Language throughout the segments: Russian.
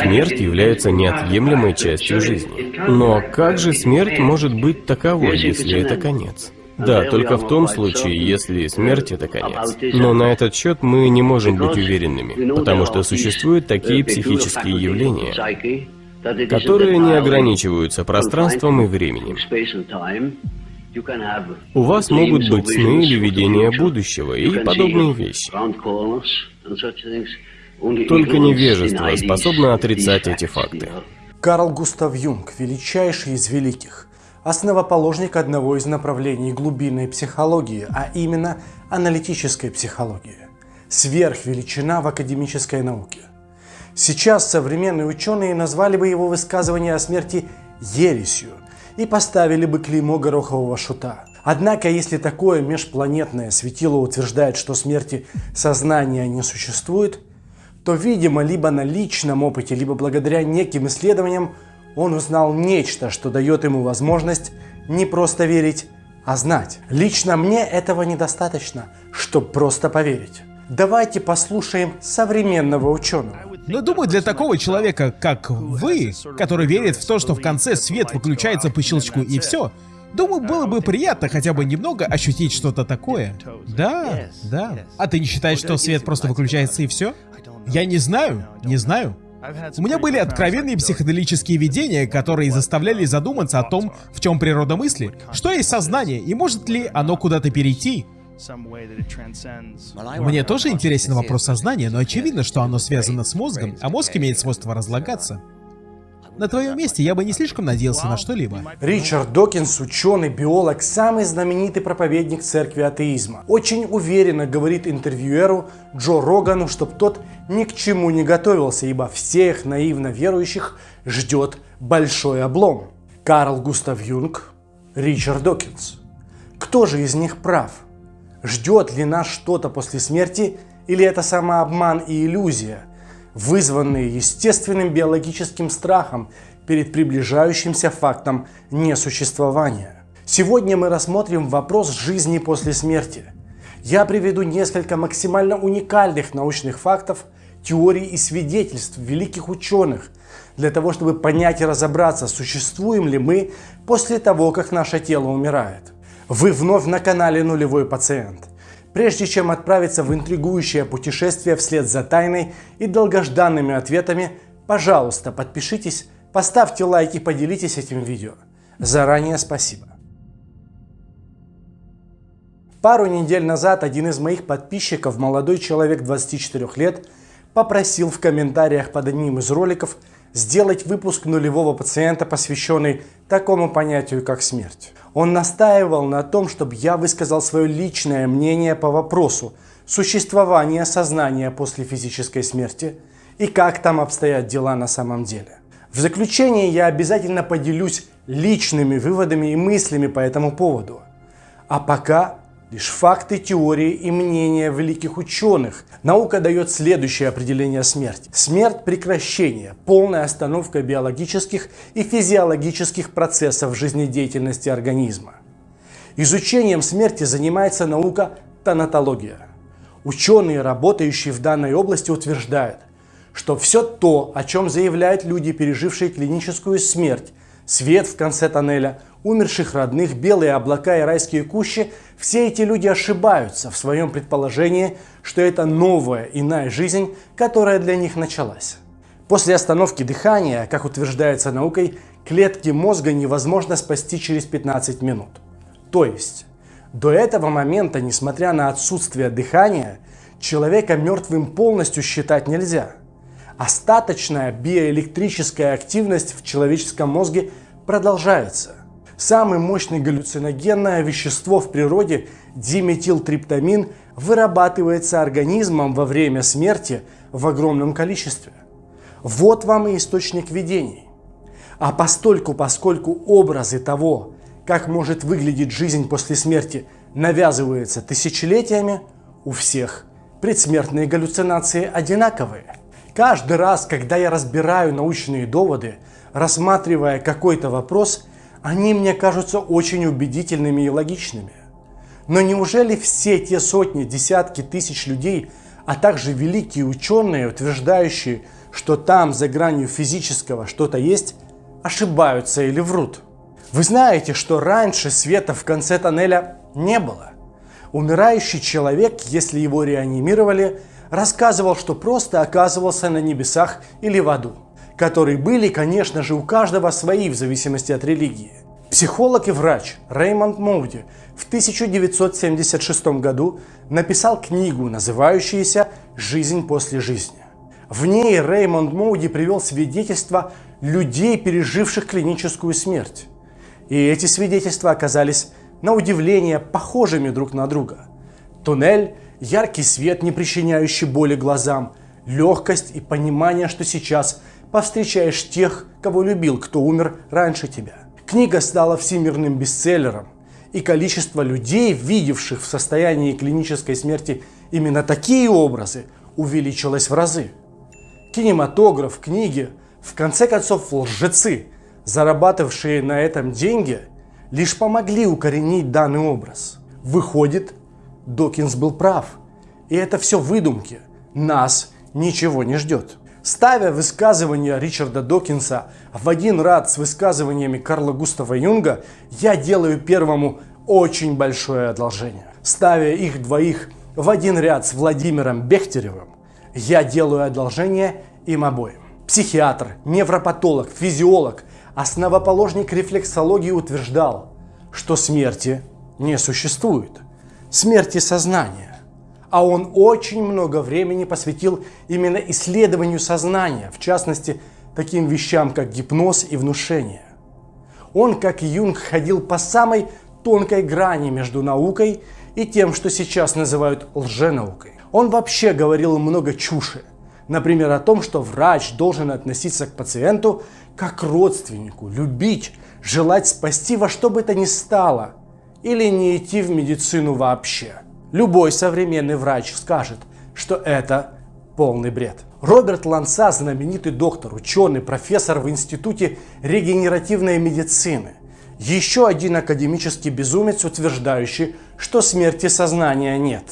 Смерть является неотъемлемой частью жизни. Но как же смерть может быть таковой, если это конец? Да, только в том случае, если смерть — это конец. Но на этот счет мы не можем быть уверенными, потому что существуют такие психические явления, которые не ограничиваются пространством и временем. У вас могут быть сны или видения будущего и подобные вещи. Только невежество способно отрицать эти факты. Карл Густав Юнг, величайший из великих, основоположник одного из направлений глубинной психологии, а именно аналитической психологии. Сверхвеличина в академической науке. Сейчас современные ученые назвали бы его высказывание о смерти ересью и поставили бы клеймо горохового шута. Однако, если такое межпланетное светило утверждает, что смерти сознания не существует, то, видимо, либо на личном опыте, либо благодаря неким исследованиям он узнал нечто, что дает ему возможность не просто верить, а знать. Лично мне этого недостаточно, чтобы просто поверить. Давайте послушаем современного ученого. Но думаю, для такого человека, как вы, который верит в то, что в конце свет выключается по щелчку и все, думаю, было бы приятно хотя бы немного ощутить что-то такое. Да, да. А ты не считаешь, что свет просто выключается и все? Я не знаю, не знаю. У меня были откровенные психоделические видения, которые заставляли задуматься о том, в чем природа мысли, что есть сознание и может ли оно куда-то перейти. Мне тоже интересен вопрос сознания, но очевидно, что оно связано с мозгом, а мозг имеет свойство разлагаться. На твоем месте я бы не слишком надеялся на что-либо. Ричард Докинс, ученый, биолог, самый знаменитый проповедник церкви атеизма. Очень уверенно говорит интервьюеру Джо Рогану, чтобы тот ни к чему не готовился, ибо всех наивно верующих ждет большой облом. Карл Густав Юнг, Ричард Докинс. Кто же из них прав? Ждет ли нас что-то после смерти или это самообман и иллюзия, вызванные естественным биологическим страхом перед приближающимся фактом несуществования. Сегодня мы рассмотрим вопрос жизни после смерти. Я приведу несколько максимально уникальных научных фактов, теорий и свидетельств великих ученых для того, чтобы понять и разобраться, существуем ли мы после того, как наше тело умирает. Вы вновь на канале Нулевой Пациент. Прежде чем отправиться в интригующее путешествие вслед за тайной и долгожданными ответами, пожалуйста, подпишитесь, поставьте лайк и поделитесь этим видео. Заранее спасибо. Пару недель назад один из моих подписчиков, молодой человек 24 лет, попросил в комментариях под одним из роликов сделать выпуск нулевого пациента, посвященный такому понятию, как смерть. Он настаивал на том, чтобы я высказал свое личное мнение по вопросу существования сознания после физической смерти и как там обстоят дела на самом деле. В заключение я обязательно поделюсь личными выводами и мыслями по этому поводу. А пока лишь факты, теории и мнения великих ученых. Наука дает следующее определение смерти. Смерть – прекращение, полная остановка биологических и физиологических процессов жизнедеятельности организма. Изучением смерти занимается наука тонатология. Ученые, работающие в данной области, утверждают, что все то, о чем заявляют люди, пережившие клиническую смерть, свет в конце тоннеля, умерших родных, белые облака и райские кущи, все эти люди ошибаются в своем предположении, что это новая иная жизнь, которая для них началась. После остановки дыхания, как утверждается наукой, клетки мозга невозможно спасти через 15 минут. То есть, до этого момента, несмотря на отсутствие дыхания, человека мертвым полностью считать нельзя – остаточная биоэлектрическая активность в человеческом мозге продолжается. Самое мощное галлюциногенное вещество в природе, диметилтриптамин, вырабатывается организмом во время смерти в огромном количестве. Вот вам и источник видений. А постольку, поскольку образы того, как может выглядеть жизнь после смерти, навязываются тысячелетиями, у всех предсмертные галлюцинации одинаковые. Каждый раз, когда я разбираю научные доводы, рассматривая какой-то вопрос, они мне кажутся очень убедительными и логичными. Но неужели все те сотни, десятки тысяч людей, а также великие ученые, утверждающие, что там за гранью физического что-то есть, ошибаются или врут. Вы знаете, что раньше света в конце тоннеля не было. Умирающий человек, если его реанимировали, рассказывал, что просто оказывался на небесах или в аду, которые были, конечно же, у каждого свои в зависимости от религии. Психолог и врач Реймонд Моуди в 1976 году написал книгу, называющуюся «Жизнь после жизни». В ней Реймонд Моуди привел свидетельства людей, переживших клиническую смерть. И эти свидетельства оказались на удивление похожими друг на друга. Туннель, яркий свет, не причиняющий боли глазам, легкость и понимание, что сейчас повстречаешь тех, кого любил, кто умер раньше тебя. Книга стала всемирным бестселлером, и количество людей, видевших в состоянии клинической смерти именно такие образы, увеличилось в разы. Кинематограф, книги, в конце концов лжецы, зарабатывавшие на этом деньги, лишь помогли укоренить данный образ. Выходит, Докинс был прав. И это все выдумки. Нас ничего не ждет. Ставя высказывания Ричарда Докинса в один ряд с высказываниями Карла Густава Юнга, я делаю первому очень большое одолжение. Ставя их двоих в один ряд с Владимиром Бехтеревым, я делаю одолжение им обоим. Психиатр, невропатолог, физиолог, основоположник рефлексологии утверждал, что смерти не существует. Смерти сознания а он очень много времени посвятил именно исследованию сознания, в частности, таким вещам, как гипноз и внушение. Он, как Юнг, ходил по самой тонкой грани между наукой и тем, что сейчас называют лженаукой. Он вообще говорил много чуши. Например, о том, что врач должен относиться к пациенту как к родственнику, любить, желать спасти во что бы то ни стало, или не идти в медицину вообще. Любой современный врач скажет, что это полный бред. Роберт Ланса, знаменитый доктор, ученый, профессор в Институте регенеративной медицины. Еще один академический безумец, утверждающий, что смерти сознания нет.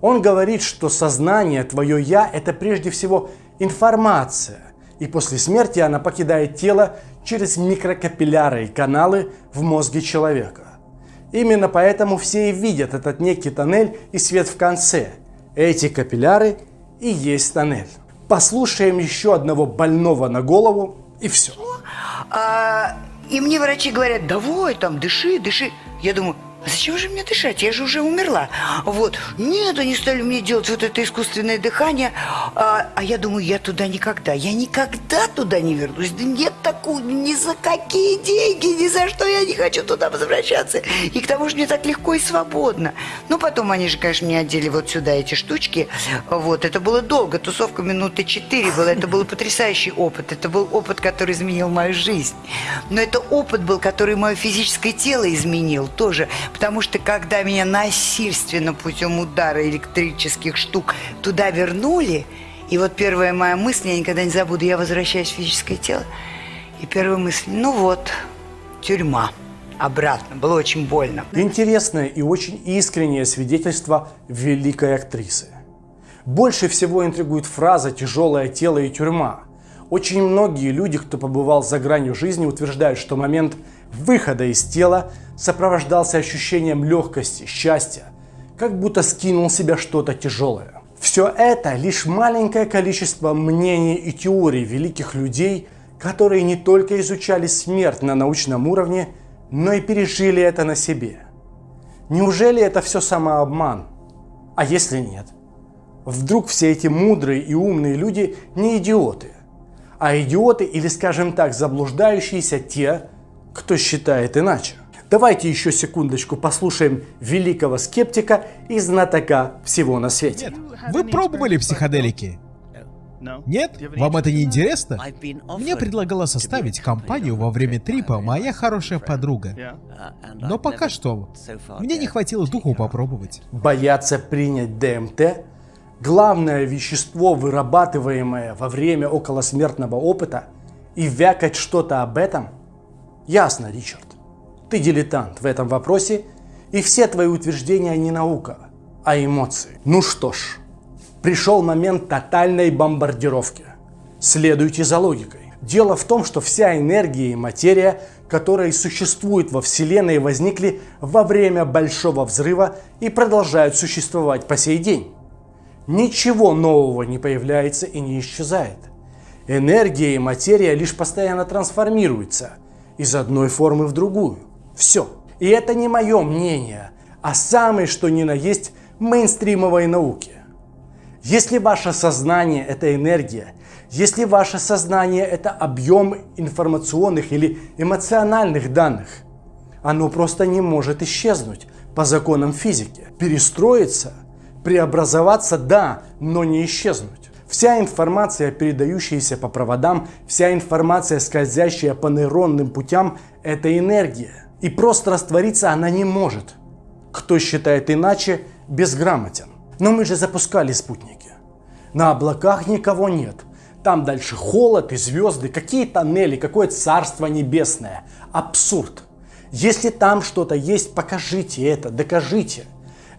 Он говорит, что сознание, твое «я» – это прежде всего информация, и после смерти она покидает тело через микрокапилляры и каналы в мозге человека. Именно поэтому все и видят этот некий тоннель и свет в конце. Эти капилляры и есть тоннель. Послушаем еще одного больного на голову и все. А, и мне врачи говорят, давай там, дыши, дыши. Я думаю, а зачем же мне дышать? Я же уже умерла. Вот. Нет, они стали мне делать вот это искусственное дыхание. А, а я думаю, я туда никогда. Я никогда туда не вернусь. Да нет такого, ни за какие деньги, ни за что я не хочу туда возвращаться. И к тому же мне так легко и свободно. Ну, потом они же, конечно, мне одели вот сюда эти штучки. Вот. Это было долго. Тусовка минуты четыре была. Это был потрясающий опыт. Это был опыт, который изменил мою жизнь. Но это опыт был, который мое физическое тело изменил тоже Потому что когда меня насильственно путем удара электрических штук туда вернули, и вот первая моя мысль, я никогда не забуду, я возвращаюсь в физическое тело, и первая мысль, ну вот, тюрьма обратно. Было очень больно. Интересное и очень искреннее свидетельство великой актрисы. Больше всего интригует фраза «тяжелое тело и тюрьма». Очень многие люди, кто побывал за гранью жизни, утверждают, что момент выхода из тела сопровождался ощущением легкости, счастья, как будто скинул с себя что-то тяжелое. Все это лишь маленькое количество мнений и теорий великих людей, которые не только изучали смерть на научном уровне, но и пережили это на себе. Неужели это все самообман? А если нет? Вдруг все эти мудрые и умные люди не идиоты, а идиоты или, скажем так, заблуждающиеся те, кто считает иначе. Давайте еще секундочку послушаем великого скептика и знатока всего на свете. Нет, вы пробовали психоделики? Нет? Вам это не интересно? Мне предлагала составить компанию во время трипа моя хорошая подруга. Но пока что мне не хватило духу попробовать. Бояться принять ДМТ – главное вещество, вырабатываемое во время околосмертного опыта, и вякать что-то об этом? Ясно, Ричард. Ты дилетант в этом вопросе, и все твои утверждения не наука, а эмоции. Ну что ж, пришел момент тотальной бомбардировки. Следуйте за логикой. Дело в том, что вся энергия и материя, которые существуют во Вселенной, возникли во время Большого Взрыва и продолжают существовать по сей день. Ничего нового не появляется и не исчезает. Энергия и материя лишь постоянно трансформируются из одной формы в другую. Все. И это не мое мнение, а самое что ни на есть мейнстримовой науки. Если ваше сознание – это энергия, если ваше сознание – это объем информационных или эмоциональных данных, оно просто не может исчезнуть по законам физики. Перестроиться, преобразоваться – да, но не исчезнуть. Вся информация, передающаяся по проводам, вся информация, скользящая по нейронным путям – это энергия. И просто раствориться она не может. Кто считает иначе, безграмотен. Но мы же запускали спутники. На облаках никого нет. Там дальше холод и звезды, какие тоннели, какое царство небесное. Абсурд. Если там что-то есть, покажите это, докажите.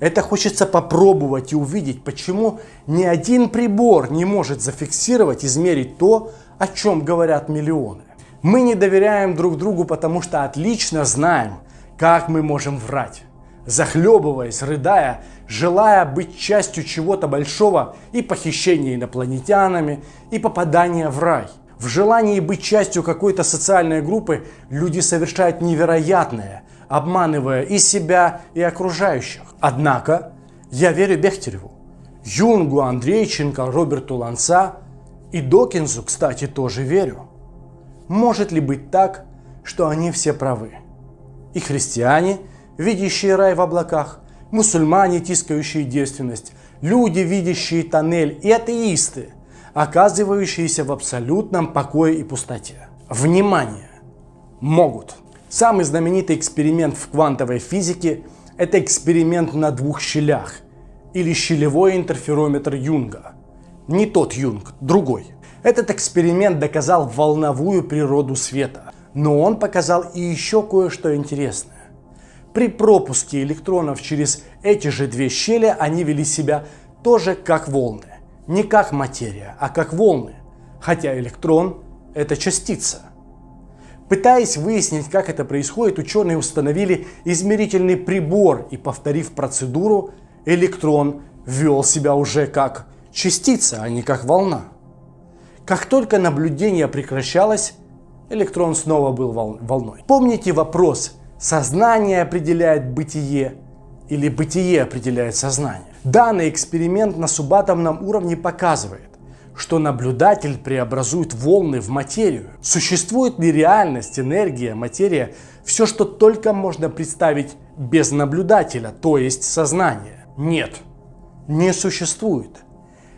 Это хочется попробовать и увидеть, почему ни один прибор не может зафиксировать, измерить то, о чем говорят миллионы. Мы не доверяем друг другу, потому что отлично знаем, как мы можем врать захлебываясь, рыдая, желая быть частью чего-то большого и похищения инопланетянами, и попадания в рай. В желании быть частью какой-то социальной группы люди совершают невероятное, обманывая и себя, и окружающих. Однако я верю Бехтереву, Юнгу, Андрейченко, Роберту Ланца и Докинзу, кстати, тоже верю. Может ли быть так, что они все правы? И христиане – видящие рай в облаках, мусульмане, тискающие девственность, люди, видящие тоннель и атеисты, оказывающиеся в абсолютном покое и пустоте. Внимание! Могут. Самый знаменитый эксперимент в квантовой физике – это эксперимент на двух щелях, или щелевой интерферометр Юнга. Не тот Юнг, другой. Этот эксперимент доказал волновую природу света, но он показал и еще кое-что интересное. При пропуске электронов через эти же две щели они вели себя тоже как волны. Не как материя, а как волны. Хотя электрон – это частица. Пытаясь выяснить, как это происходит, ученые установили измерительный прибор и, повторив процедуру, электрон вел себя уже как частица, а не как волна. Как только наблюдение прекращалось, электрон снова был волной. Помните вопрос, Сознание определяет бытие или бытие определяет сознание. Данный эксперимент на субатомном уровне показывает, что наблюдатель преобразует волны в материю. Существует ли реальность, энергия, материя, все, что только можно представить без наблюдателя, то есть сознание? Нет, не существует.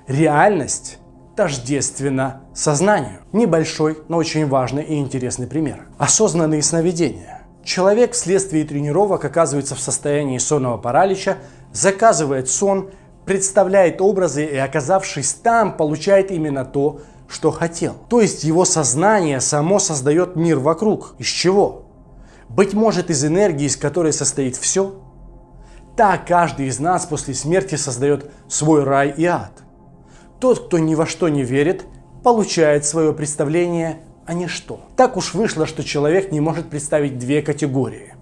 Реальность тождественна сознанию. Небольшой, но очень важный и интересный пример. Осознанные сновидения. Человек вследствие тренировок оказывается в состоянии сонного паралича, заказывает сон, представляет образы и, оказавшись там, получает именно то, что хотел. То есть его сознание само создает мир вокруг. Из чего? Быть может из энергии, из которой состоит все? Так каждый из нас после смерти создает свой рай и ад. Тот, кто ни во что не верит, получает свое представление а ничто. Так уж вышло, что человек не может представить две категории.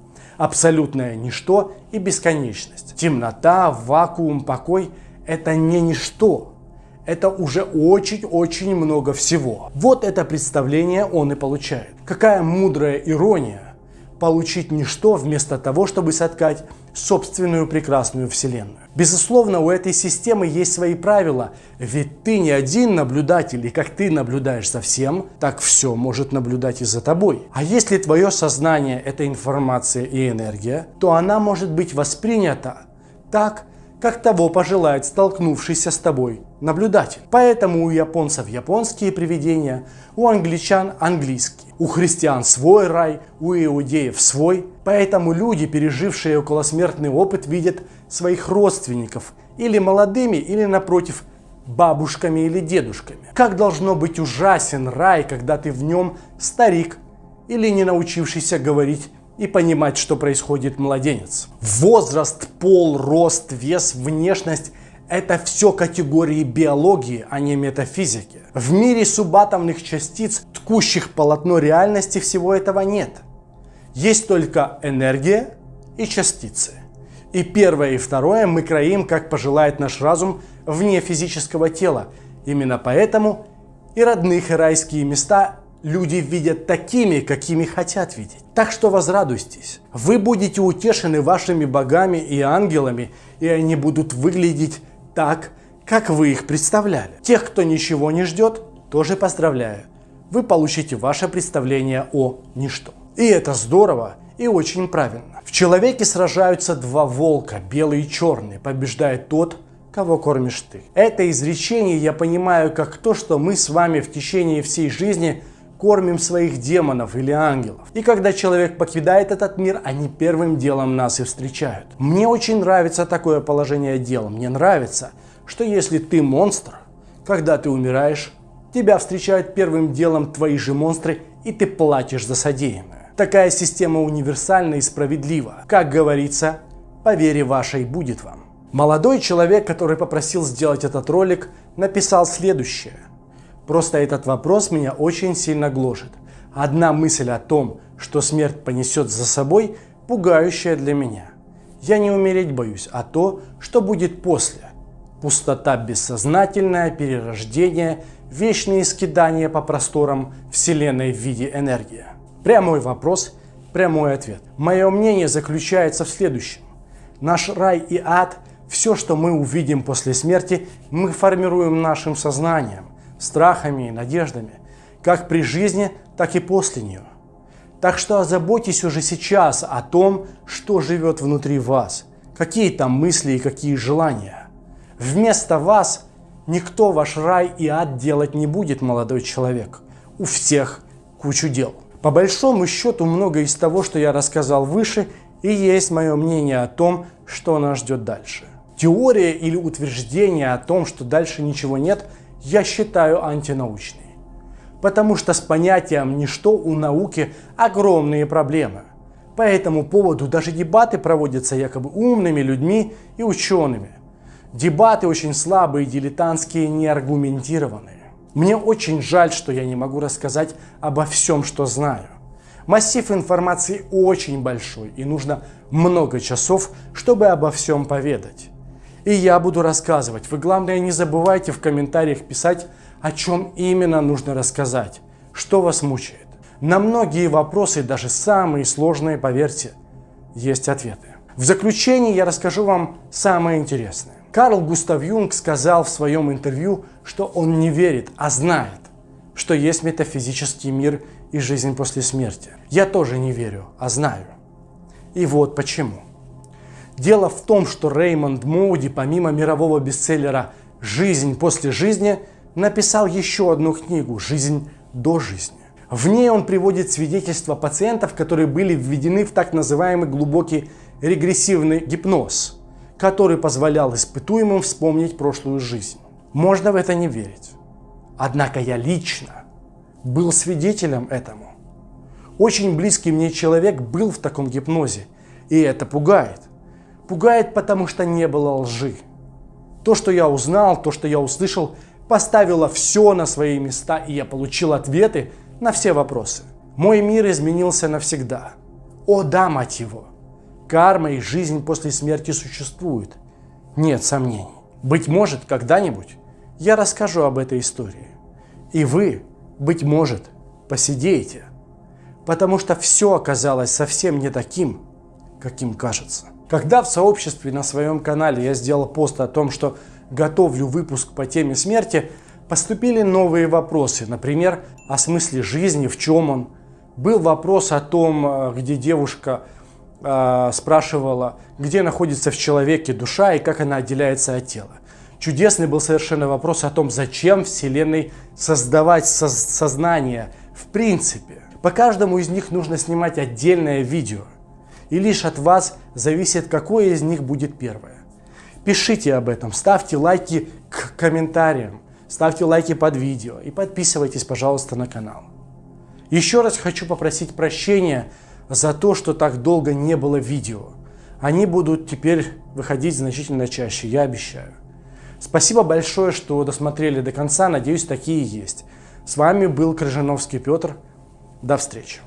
Абсолютное ничто и бесконечность. Темнота, вакуум, покой – это не ничто. Это уже очень-очень много всего. Вот это представление он и получает. Какая мудрая ирония получить ничто вместо того, чтобы соткать собственную прекрасную вселенную. Безусловно, у этой системы есть свои правила, ведь ты не один наблюдатель, и как ты наблюдаешь за всем, так все может наблюдать и за тобой. А если твое сознание – это информация и энергия, то она может быть воспринята так, как того пожелает столкнувшийся с тобой наблюдатель. Поэтому у японцев японские привидения, у англичан английские, у христиан свой рай, у иудеев свой. Поэтому люди, пережившие околосмертный опыт, видят своих родственников или молодыми, или напротив, бабушками или дедушками. Как должно быть ужасен рай, когда ты в нем старик или не научившийся говорить и понимать, что происходит младенец. Возраст, пол, рост, вес, внешность – Это все категории биологии, а не метафизики. В мире субатомных частиц, ткущих полотно реальности, всего этого нет. Есть только энергия и частицы. И первое и второе мы кроим, как пожелает наш разум, вне физического тела. Именно поэтому и родных и райские места люди видят такими, какими хотят видеть. Так что возрадуйтесь. Вы будете утешены вашими богами и ангелами, и они будут выглядеть так, как вы их представляли. Тех, кто ничего не ждет, тоже поздравляю. Вы получите ваше представление о ничто. И это здорово и очень правильно. В человеке сражаются два волка, белый и черный. Побеждает тот, кого кормишь ты. Это изречение я понимаю как то, что мы с вами в течение всей жизни кормим своих демонов или ангелов. И когда человек покидает этот мир, они первым делом нас и встречают. Мне очень нравится такое положение дел. Мне нравится, что если ты монстр, когда ты умираешь, тебя встречают первым делом твои же монстры, и ты платишь за содеянное. Такая система универсальна и справедлива. Как говорится, по вере вашей будет вам. Молодой человек, который попросил сделать этот ролик, написал следующее – Просто этот вопрос меня очень сильно гложет. Одна мысль о том, что смерть понесет за собой, пугающая для меня. Я не умереть боюсь, а то, что будет после. Пустота бессознательная, перерождение, вечные скидания по просторам Вселенной в виде энергии. Прямой вопрос, прямой ответ. Мое мнение заключается в следующем. Наш рай и ад, все, что мы увидим после смерти, мы формируем нашим сознанием страхами и надеждами, как при жизни, так и после нее. Так что озаботьтесь уже сейчас о том, что живет внутри вас, какие там мысли и какие желания. Вместо вас никто ваш рай и ад делать не будет, молодой человек. У всех кучу дел. По большому счету, многое из того, что я рассказал выше, и есть мое мнение о том, что нас ждет дальше. Теория или утверждение о том, что дальше ничего нет – я считаю антинаучной. Потому что с понятием «ничто» у науки огромные проблемы. По этому поводу даже дебаты проводятся якобы умными людьми и учеными. Дебаты очень слабые, дилетантские, неаргументированные. Мне очень жаль, что я не могу рассказать обо всем, что знаю. Массив информации очень большой и нужно много часов, чтобы обо всем поведать. И я буду рассказывать. Вы, главное, не забывайте в комментариях писать, о чем именно нужно рассказать, что вас мучает. На многие вопросы, даже самые сложные, поверьте, есть ответы. В заключение я расскажу вам самое интересное. Карл Густав Юнг сказал в своем интервью, что он не верит, а знает, что есть метафизический мир и жизнь после смерти. Я тоже не верю, а знаю. И вот почему. Дело в том, что Реймонд Моуди, помимо мирового бестселлера «Жизнь после жизни», написал еще одну книгу «Жизнь до жизни». В ней он приводит свидетельства пациентов, которые были введены в так называемый глубокий регрессивный гипноз, который позволял испытуемым вспомнить прошлую жизнь. Можно в это не верить. Однако я лично был свидетелем этому. Очень близкий мне человек был в таком гипнозе, и это пугает. Пугает, потому что не было лжи. То, что я узнал, то, что я услышал, поставило все на свои места, и я получил ответы на все вопросы. Мой мир изменился навсегда. О да, мать его! Карма и жизнь после смерти существует. Нет сомнений. Быть может, когда-нибудь я расскажу об этой истории. И вы, быть может, посидеете. Потому что все оказалось совсем не таким, каким кажется. Когда в сообществе на своем канале я сделал пост о том, что готовлю выпуск по теме смерти, поступили новые вопросы. Например, о смысле жизни, в чем он. Был вопрос о том, э, где девушка спрашивала, где находится в человеке душа и как она отделяется от тела. Чудесный был совершенно вопрос о том, зачем Вселенной создавать со сознание в принципе. По каждому из них нужно снимать отдельное видео – и лишь от вас зависит, какое из них будет первое. Пишите об этом, ставьте лайки к комментариям, ставьте лайки под видео и подписывайтесь, пожалуйста, на канал. Еще раз хочу попросить прощения за то, что так долго не было видео. Они будут теперь выходить значительно чаще, я обещаю. Спасибо большое, что досмотрели до конца. Надеюсь, такие есть. С вами был Крыжановский Петр. До встречи.